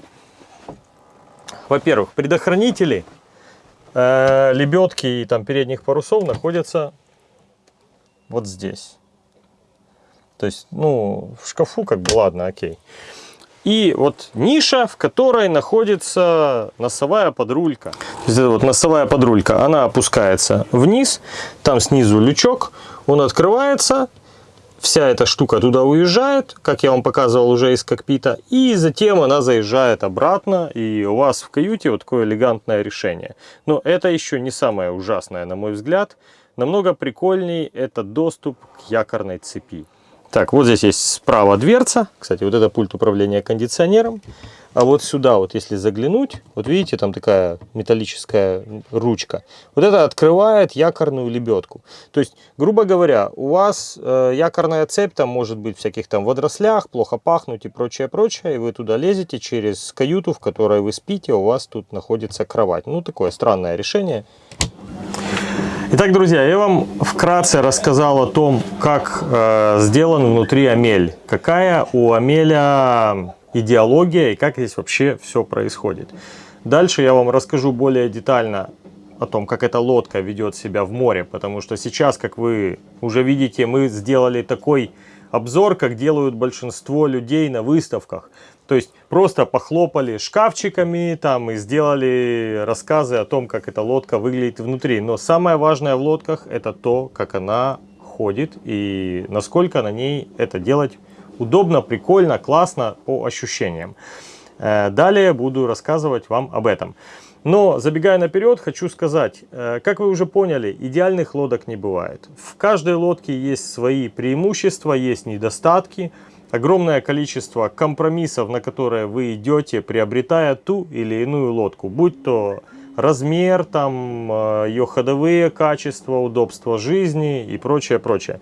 во-первых, предохранители э, лебедки и там передних парусов находятся вот здесь. То есть, ну, в шкафу как бы, ладно, окей. И вот ниша, в которой находится носовая подрулька. То есть это вот носовая подрулька, она опускается вниз, там снизу лючок, он открывается, вся эта штука туда уезжает, как я вам показывал уже из кокпита, и затем она заезжает обратно, и у вас в каюте вот такое элегантное решение. Но это еще не самое ужасное, на мой взгляд. Намного прикольней это доступ к якорной цепи. Так, вот здесь есть справа дверца. Кстати, вот это пульт управления кондиционером. А вот сюда, вот если заглянуть, вот видите, там такая металлическая ручка. Вот это открывает якорную лебедку. То есть, грубо говоря, у вас э, якорная цепь там может быть в всяких там водорослях, плохо пахнуть и прочее, прочее. И вы туда лезете через каюту, в которой вы спите, у вас тут находится кровать. Ну, такое странное решение. Итак, друзья, я вам вкратце рассказал о том, как э, сделан внутри Амель. Какая у Амеля идеология и как здесь вообще все происходит. Дальше я вам расскажу более детально о том, как эта лодка ведет себя в море. Потому что сейчас, как вы уже видите, мы сделали такой обзор, как делают большинство людей на выставках. То есть просто похлопали шкафчиками там и сделали рассказы о том, как эта лодка выглядит внутри. Но самое важное в лодках это то, как она ходит и насколько на ней это делать удобно, прикольно, классно по ощущениям. Э, далее буду рассказывать вам об этом. Но забегая наперед, хочу сказать, э, как вы уже поняли, идеальных лодок не бывает. В каждой лодке есть свои преимущества, есть недостатки огромное количество компромиссов, на которые вы идете, приобретая ту или иную лодку. Будь то размер, там, э, ее ходовые качества, удобство жизни и прочее, прочее.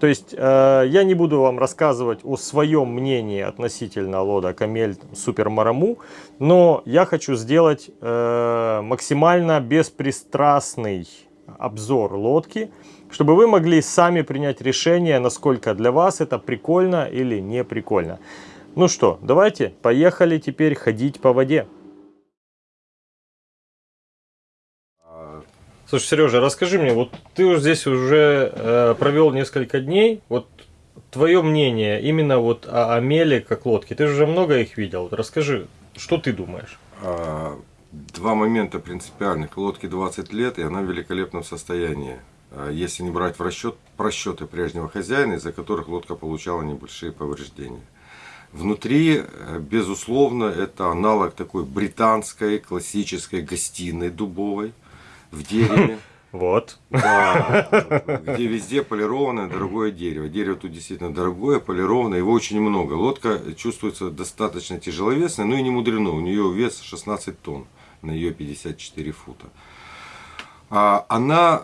То есть э, я не буду вам рассказывать о своем мнении относительно лода Камель Супер Мараму, но я хочу сделать э, максимально беспристрастный обзор лодки, чтобы вы могли сами принять решение, насколько для вас это прикольно или не прикольно. Ну что, давайте, поехали теперь ходить по воде. Слушай, Сережа, расскажи мне, вот ты уже здесь уже э, провел несколько дней, вот твое мнение именно вот о, о меле как лодке, ты же уже много их видел, вот расскажи, что ты думаешь? А, Два момента принципиальных. Лодке 20 лет, и она в великолепном состоянии. А, Если не брать в расчет просчеты прежнего хозяина, из-за которых лодка получала небольшие повреждения. Внутри, э, безусловно, это аналог такой британской классической гостиной дубовой в дереве. Вот. Да, где везде полированное дорогое дерево. Дерево тут действительно дорогое, полированное, его очень много. Лодка чувствуется достаточно тяжеловесной, но и не мудрено. У нее вес 16 тонн на ее 54 фута. А Она,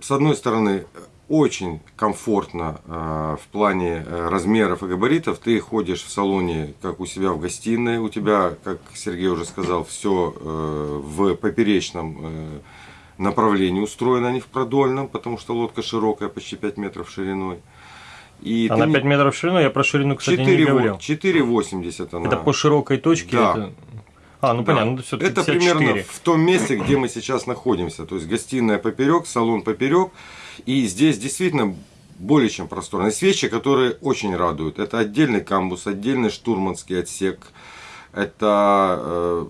с одной стороны, очень комфортно э, в плане э, размеров и габаритов. Ты ходишь в салоне, как у себя в гостиной. У тебя, как Сергей уже сказал, все в поперечном э, направлении устроено, а не в продольном, потому что лодка широкая, почти 5 метров шириной. И Она ты не- 5 метров ширину, я про ширину, кстати, не 4,8 говорил. 4,80 она. Это по широкой точке? Да. это- А, ну Да. понятно, ну, все-таки Это примерно в том месте, где мы сейчас находимся. То есть гостиная поперек, салон поперек. И здесь действительно более чем просторно. Есть вещи, которые очень радуют. Это отдельный камбус, отдельный штурманский отсек. Это э,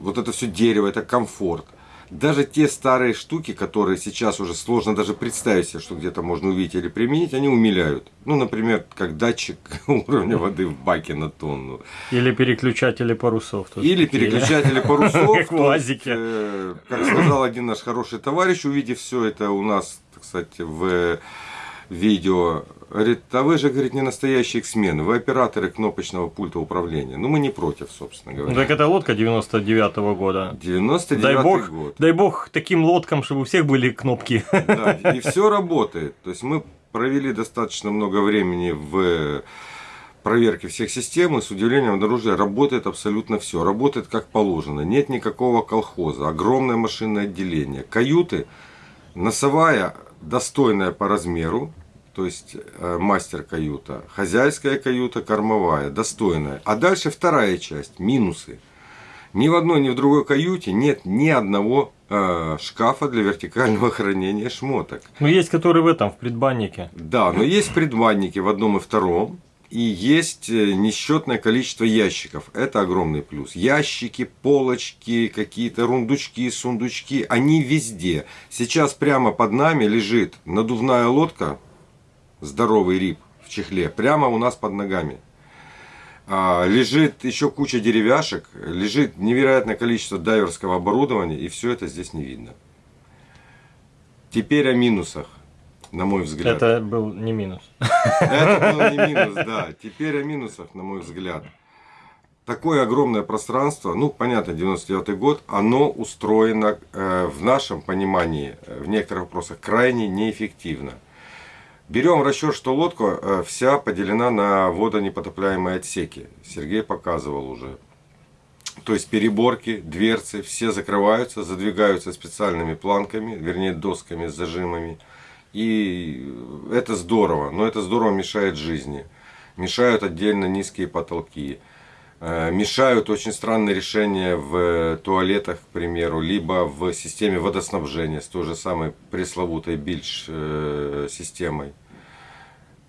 вот это все дерево, это комфорт. Даже те старые штуки, которые сейчас уже сложно даже представить себе, что где-то можно увидеть или применить, они умиляют. Ну, например, как датчик уровня воды в баке на тонну. Или переключатели парусов. Или такие, переключатели парусов. Как УАЗике. э, Как сказал один наш хороший товарищ, увидев все это у нас, кстати, в видео, говорит, а вы же, говорит, не настоящие эксмены, вы операторы кнопочного пульта управления. Ну, мы не против, собственно Ну, говоря. так это лодка 99-го года. 99 Дай бог, год. дай бог таким лодкам, чтобы у всех были кнопки. Да, и все работает. То есть мы провели достаточно много времени в проверке всех систем, и с удивлением обнаружили, работает абсолютно все. Работает как положено. Нет никакого колхоза. Огромное машинное отделение. Каюты, носовая, достойная по размеру, то есть э, мастер каюта, хозяйская каюта, кормовая, достойная. А дальше вторая часть, минусы. Ни в одной, ни в другой каюте нет ни одного э, шкафа для вертикального хранения шмоток. Ну, есть которые в этом, в предбаннике. Да, но есть предбанники в одном и втором. И есть э, несчетное количество ящиков. Это огромный плюс. Ящики, полочки, какие-то рундучки, сундучки, они везде. Сейчас прямо под нами лежит надувная лодка, здоровый рип в чехле, прямо у нас под ногами. А, лежит еще куча деревяшек, лежит невероятное количество дайверского оборудования, и все это здесь не видно. Теперь о минусах, на мой взгляд. Это был не минус. Это был не минус, да. Теперь о минусах, на мой взгляд. Такое огромное пространство, ну, понятно, 99 год, оно устроено э, в нашем понимании, э, в некоторых вопросах, крайне неэффективно. Берем в расчет, что лодка э, вся поделена на водонепотопляемые отсеки. Сергей показывал уже. То есть переборки, дверцы, все закрываются, задвигаются специальными планками, вернее досками с зажимами. И это здорово, но это здорово мешает жизни. Мешают отдельно низкие потолки. Э, Мешают очень странные решения в туалетах, к примеру, либо в системе водоснабжения с той же самой пресловутой бильш э.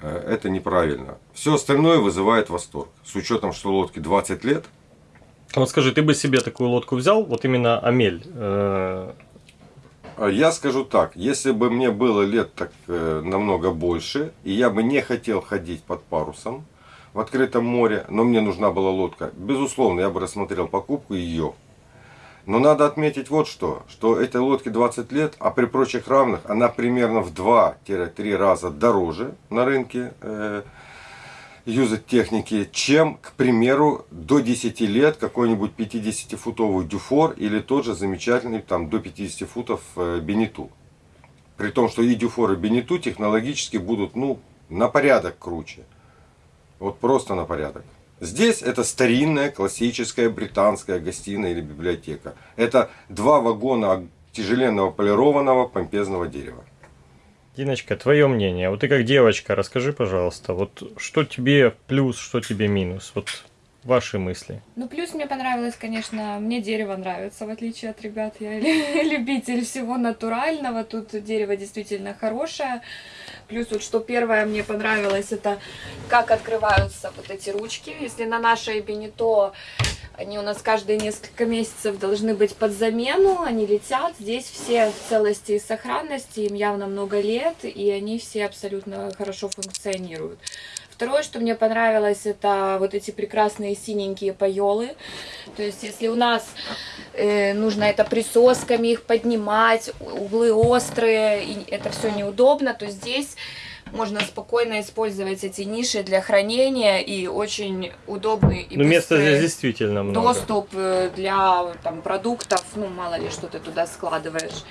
Э, Это неправильно. Все остальное вызывает восторг. С учетом, что лодке 20 лет, Вот скажи, ты бы себе такую лодку взял, вот именно Амель? А Я скажу так, если бы мне было лет так э, намного больше, и я бы не хотел ходить под парусом в открытом море, но мне нужна была лодка, безусловно, я бы рассмотрел покупку ее. Но надо отметить вот что, что этой лодке 20 лет, а при прочих равных она примерно в 2-3 раза дороже на рынке. э, юзать техники, чем, к примеру, до 10 лет какой-нибудь 50-футовый дюфор или тот же замечательный там до 50 футов э, бенету. При том, что и дюфор, и бенету технологически будут ну, на порядок круче. Вот просто на порядок. Здесь это старинная классическая британская гостиная или библиотека. Это два вагона тяжеленного полированного помпезного дерева. Диночка, твое мнение. Вот ты как девочка, расскажи, пожалуйста, вот что тебе плюс, что тебе минус? Вот ваши мысли. Ну, плюс мне понравилось, конечно, мне дерево нравится, в отличие от ребят. Я любитель всего натурального. Тут дерево действительно хорошее. Плюс вот что первое мне понравилось, это как открываются вот эти ручки. Если на нашей Бенито они у нас каждые несколько месяцев должны быть под замену, они летят. Здесь все в целости и сохранности, им явно много лет, и они все абсолютно хорошо функционируют. Второе, что мне понравилось, это вот эти прекрасные синенькие пайолы. То есть, если у нас э, нужно это присосками их поднимать, углы острые, и это все неудобно, то здесь можно спокойно использовать эти ниши для хранения и очень удобный и ну, места здесь действительно много. доступ э, для там, продуктов, ну мало ли что ты туда складываешь.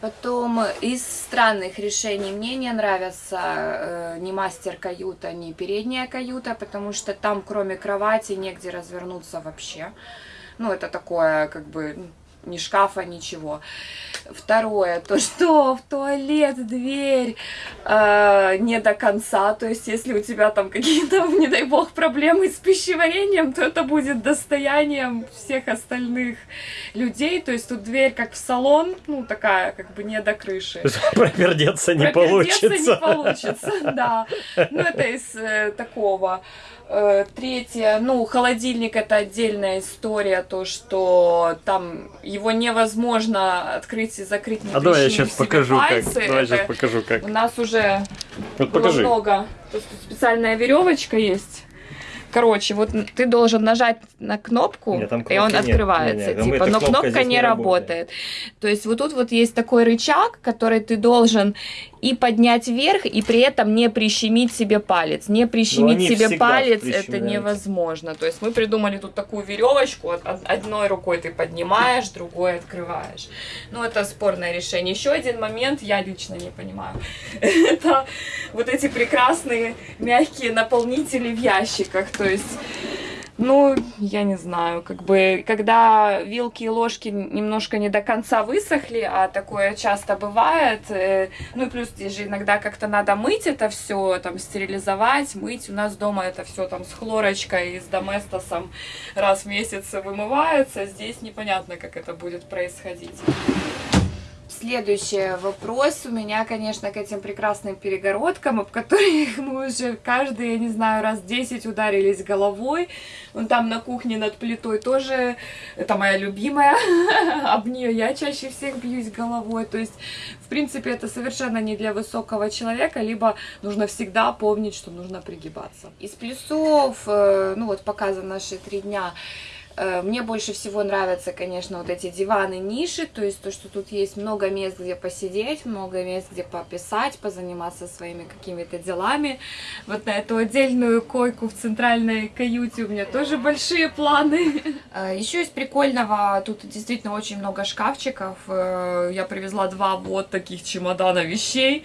Потом из странных решений мне не нравится э, ни мастер каюта, ни передняя каюта, потому что там кроме кровати негде развернуться вообще. Ну, это такое, как бы, ни шкафа, ничего. Второе, то что в туалет дверь э, не до конца, то есть если у тебя там какие-то, не дай бог, проблемы с пищеварением, то это будет достоянием всех остальных людей, то есть тут дверь как в салон, ну такая как бы не до крыши. Пропердеться не получится. не получится, да. Ну это из э, такого. Э, третье, ну, холодильник это отдельная история, то, что там его невозможно открыть и закрыть, не А давай я сейчас покажу, пальцы. как. Давай это сейчас покажу, как. У нас уже Вот покажи. много. Тут специальная веревочка есть. Короче, вот ты должен нажать на кнопку, Нет, и он нет. открывается. Не, не, там типа, но кнопка кнопка не не работает. работает. То есть вот тут вот есть такой рычаг, который ты должен и поднять вверх, и при этом не прищемить себе палец. Не прищемить себе палец это невозможно. То есть мы придумали тут такую веревочку, од- од- одной рукой ты поднимаешь, другой открываешь. Ну, это спорное решение. Еще один момент, я лично не понимаю. Это вот эти прекрасные мягкие наполнители в ящиках. То есть ну, я не знаю, как бы, когда вилки и ложки немножко не до конца высохли, а такое часто бывает, э, ну и плюс здесь же иногда как-то надо мыть это все, там, стерилизовать, мыть, у нас дома это все там с хлорочкой и с доместосом раз в месяц вымывается, здесь непонятно, как это будет происходить. Следующий вопрос у меня, конечно, к этим прекрасным перегородкам, об которых мы уже каждый, я не знаю, раз 10 ударились головой. Вон там на кухне над плитой тоже, это моя любимая, об нее я чаще всех бьюсь головой. То есть, в принципе, это совершенно не для высокого человека, либо нужно всегда помнить, что нужно пригибаться. Из плюсов, э, ну вот показан наши три дня, Мне больше всего нравятся, конечно, вот эти диваны, ниши, то есть то, что тут есть много мест, где посидеть, много мест, где пописать, позаниматься своими какими-то делами. Вот на эту отдельную койку в центральной каюте у меня тоже большие планы. Еще из прикольного, тут действительно очень много шкафчиков. Э, Я привезла два вот таких чемодана вещей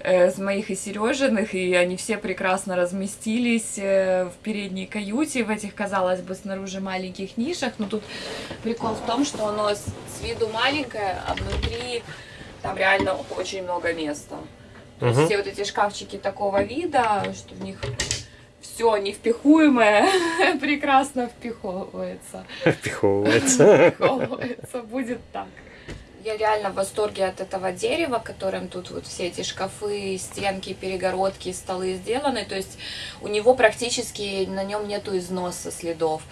э, с моих и Сережиных, и они все прекрасно разместились э, в передней каюте, в этих, казалось бы, снаружи маленьких нишах, но тут прикол в том, что оно с, с виду маленькое, а внутри там реально очень много места. То есть Мгм. все вот эти шкафчики такого вида, что в них все невпихуемое прекрасно впиховывается. Впиховывается. Впиховывается, будет так. Я реально в восторге от этого дерева, которым тут вот все эти шкафы, стенки, перегородки, столы сделаны. То есть у него практически на нем нету износа следов.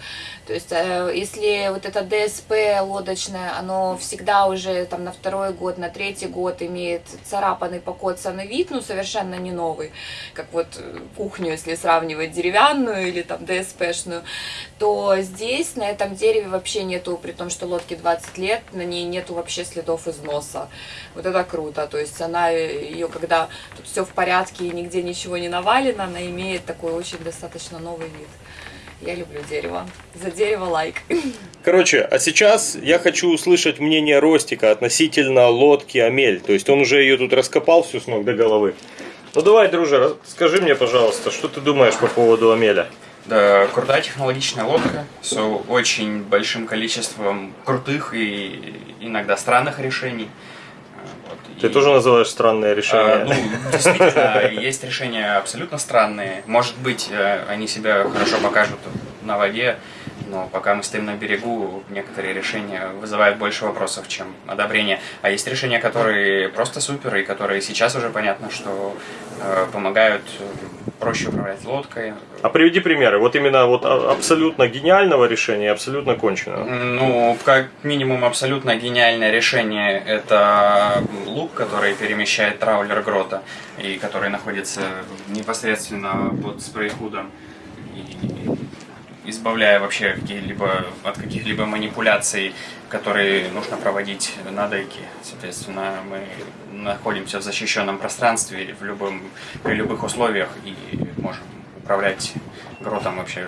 То есть э, если вот это ДСП лодочное, оно всегда уже там на второй год, на третий год имеет царапанный, покоцанный вид, ну совершенно не новый, как вот э, кухню, если сравнивать деревянную или там ДСПшную, то здесь на этом дереве вообще нету, при том, что лодке 20 лет, на ней нету вообще следов следов износа. Вот это круто. То есть она ее, когда тут все в порядке и нигде ничего не навалено, она имеет такой очень достаточно новый вид. Я люблю дерево. За дерево лайк. Короче, а сейчас я хочу услышать мнение Ростика относительно лодки Амель. То есть он уже ее тут раскопал всю с ног до головы. Ну давай, друже, скажи мне, пожалуйста, что ты думаешь по поводу Амеля? Да, крутая технологичная лодка с очень большим количеством крутых и иногда странных решений. Вот, Ты и- тоже называешь странное решение? А, ну, действительно, есть решения абсолютно странные. Может быть, э, они себя хорошо покажут на воде, но пока мы стоим на берегу, некоторые решения вызывают больше вопросов, чем одобрение. А есть решения, которые просто супер, и которые сейчас уже понятно, что помогают э, проще управлять лодкой. А приведи примеры. Вот именно вот а- абсолютно гениального решения абсолютно конченого. Ну, как минимум, абсолютно гениальное решение – это лук, который перемещает траулер грота, и который находится непосредственно под спрей-худом, и избавляя вообще какие-либо, от каких-либо манипуляций, которые нужно проводить на деке. Соответственно, мы находимся в защищенном пространстве в любом, при любых условиях и можем управлять гротом вообще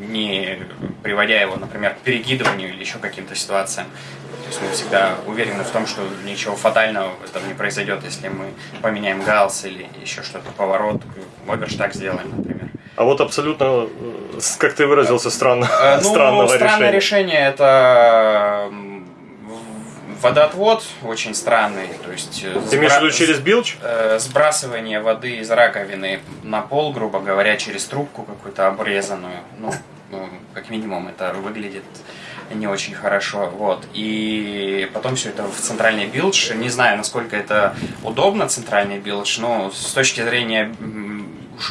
не приводя его, например, к перекидыванию или еще каким-то ситуациям. То есть мы всегда уверены в том, что ничего фатального в этом не произойдет, если мы поменяем галс или еще что-то, поворот, оверштаг сделаем, например. А вот абсолютно, э, как ты выразился, странно, Э, ну, странного странное решения. решение это водоотвод очень странный, то есть э, Ты имеешь в виду сбра- через билч? сбрасывание воды из раковины на пол, грубо говоря, через трубку какую-то обрезанную. Ну, ну, как минимум, это выглядит не очень хорошо. Вот. И потом все это в центральный билдж. Не знаю, насколько это удобно, центральный bilge, но с точки зрения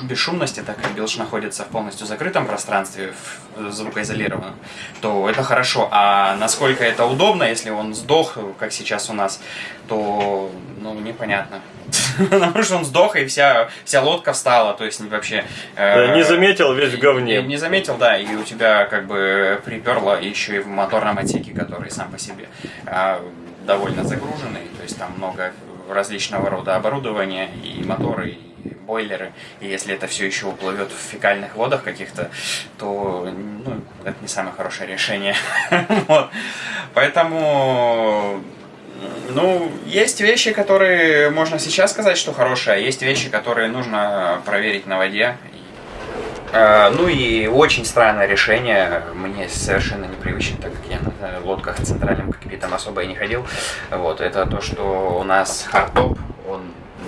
бесшумности, так как bilge находится в полностью закрытом пространстве, в- звукоизолированном, то это хорошо. А насколько это удобно, если он сдох, как сейчас у нас, то, ну, непонятно. Потому что он сдох, и вся, вся лодка встала, то есть вообще... э, не заметил, весь в говне. Не, не заметил, да, и у тебя как бы приперло еще и в моторном отсеке, который сам по себе а, довольно загруженный, то есть там много различного рода оборудования, и моторы, и бойлеры, и если это все еще уплывет в фекальных водах каких-то, то ну, это не самое хорошее решение. Поэтому ну, есть вещи, которые можно сейчас сказать, что хорошие, а есть вещи, которые нужно проверить на воде. Э, Ну и очень странное решение, мне совершенно непривычно, так как я на лодках центральным кокпитом особо и не ходил. Вот, это то, что у нас хардтоп, он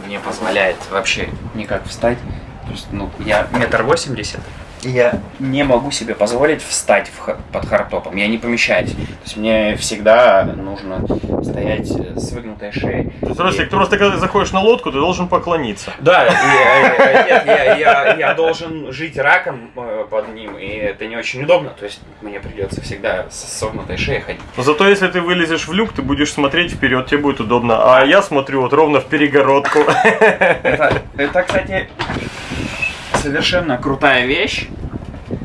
не позволяет вообще никак встать. То есть, ну, я метр восемьдесят, я не могу себе позволить встать в под хардтопом, я не помещаюсь. То есть мне всегда нужно стоять с выгнутой шеей. То есть, Ростик, ты просто когда заходишь на лодку, ты должен поклониться. Да, и, э, э, нет, я, должен жить раком э, под ним, и это не очень удобно. То есть мне придется всегда с согнутой шеей ходить. Но зато если ты вылезешь в люк, ты будешь смотреть вперед, тебе будет удобно. А я смотрю вот ровно в перегородку. Это, кстати, совершенно крутая вещь.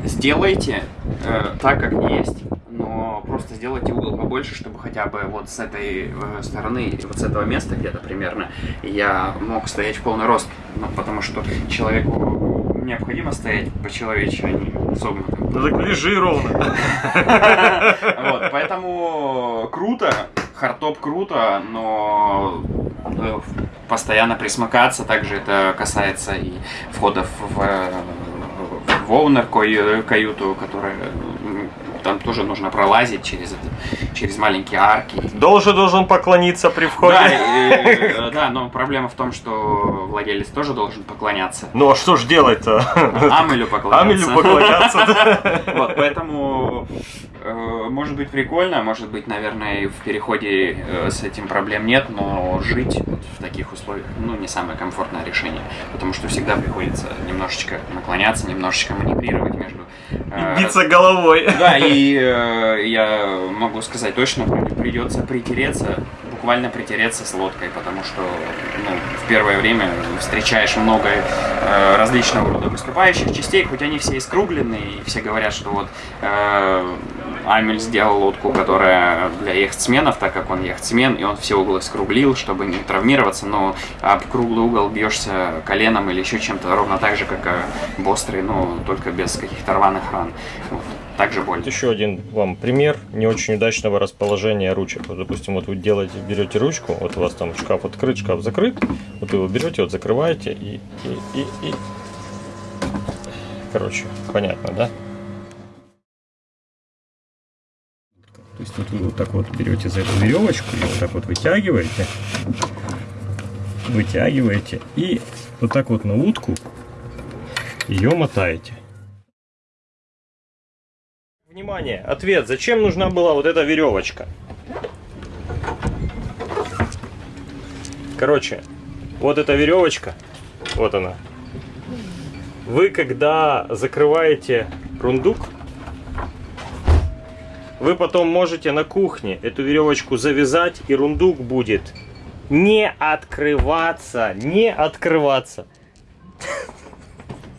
Сделайте э, так, как есть, но просто сделайте угол побольше, чтобы хотя бы вот с этой э, стороны, вот с этого места где-то примерно, я мог стоять в полный рост. Ну, потому что человеку необходимо стоять по-человечьи, а не согнутым. Ну так лежи ровно. Вот, поэтому круто, хардтоп круто, но э, постоянно присмыкаться, также это касается и входов в, э, в оунер каю- каюту, которая м, там тоже нужно пролазить через, через маленькие арки. Должен должен поклониться при Да, входе. и, э, да, но проблема в том, что владелец тоже должен поклоняться. Ну а что ж делать-то? Амелю поклоняться. Амелю поклоняться. да. Вот, поэтому э, может быть прикольно, может быть, наверное, в переходе э, с этим проблем нет, но жить вот в таких условиях, ну, не самое комфортное решение, потому что всегда приходится немножечко наклоняться, немножечко манипулировать между... э, Биться головой. да, и э, я могу сказать точно, при- придется притереться, буквально притереться с лодкой, потому что ну, в первое время встречаешь много э, различного рода выступающих частей, хоть они все и скругленные, и все говорят, что вот э, Амель сделал лодку, которая для яхтсменов, так как он яхтсмен, и он все углы скруглил, чтобы не травмироваться, но об круглый угол бьешься коленом или еще чем-то, ровно так же, как и бострый, но только без каких-то рваных ран. Вот. Также боль. Еще один вам пример не очень удачного расположения ручек. Вот, допустим, вот вы делаете, берете ручку, вот у вас там шкаф открыт, шкаф закрыт, вот вы его берете, вот закрываете и, и, и, и... Короче, понятно, да? Вот вы вот так вот берете за эту веревочку и вот так вот вытягиваете, вытягиваете и вот так вот на утку ее мотаете. Внимание, ответ. Зачем нужна была вот эта веревочка? Короче, вот эта веревочка, вот она. Вы когда закрываете рундук, вы потом можете на кухне эту веревочку завязать, и рундук будет не открываться, не открываться.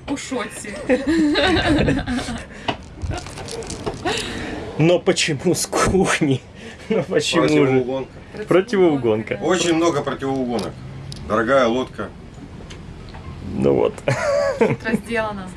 У Шотси. Но почему с кухни? Ну почему же? Противоугонка. Противоугонка. Очень много противоугонок. Дорогая лодка. Ну вот. Разделано.